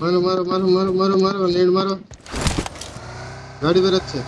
मारो मारो मारो मारो मारो मारो नेड मारो। गाड़ी पे रखे